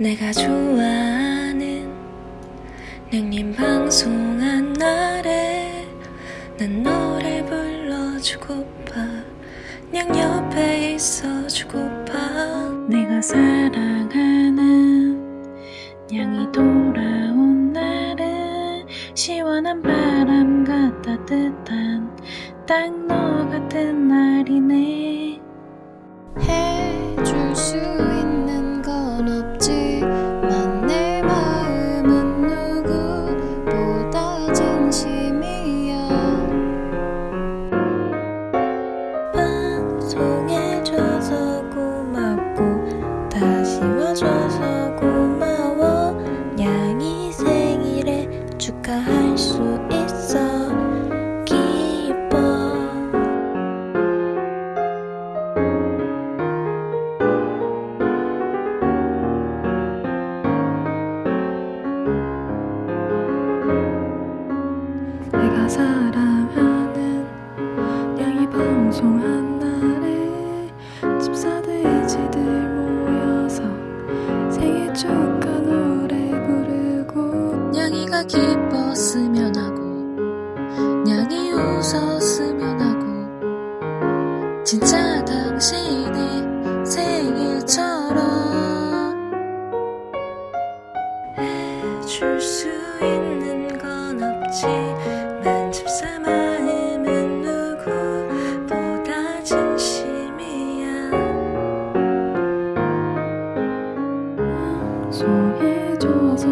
내가 좋아하는 냥님 방송한 날에 난 노래 불러주고파 냥 옆에 있어주고파 내가 사랑하는 냥이 돌아온 날은 시원한 바람과 따뜻한 딱 너 같은 날이네. 해줄 수 방송한 날에 집사들 지들 모여서 생일 축하 노래 부르고 냥이가 기뻤으면 하고 냥이 웃었으면 하고 진짜 당신의 생일처럼 소해줘서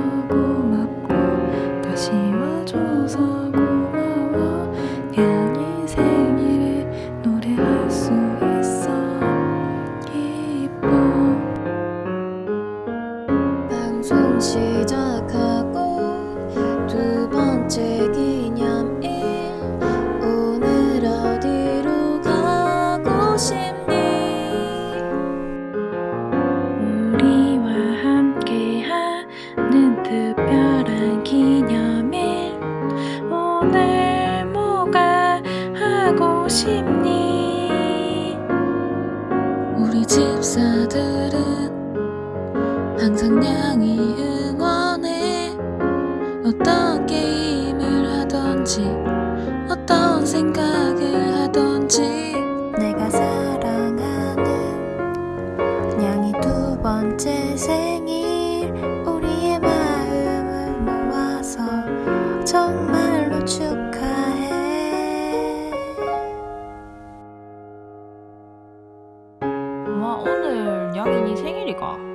싶니 우리 집사들은 항상 냥이 응원해. 어떤 게임을 하던지 어떤 생각 오늘 양인이 생일이가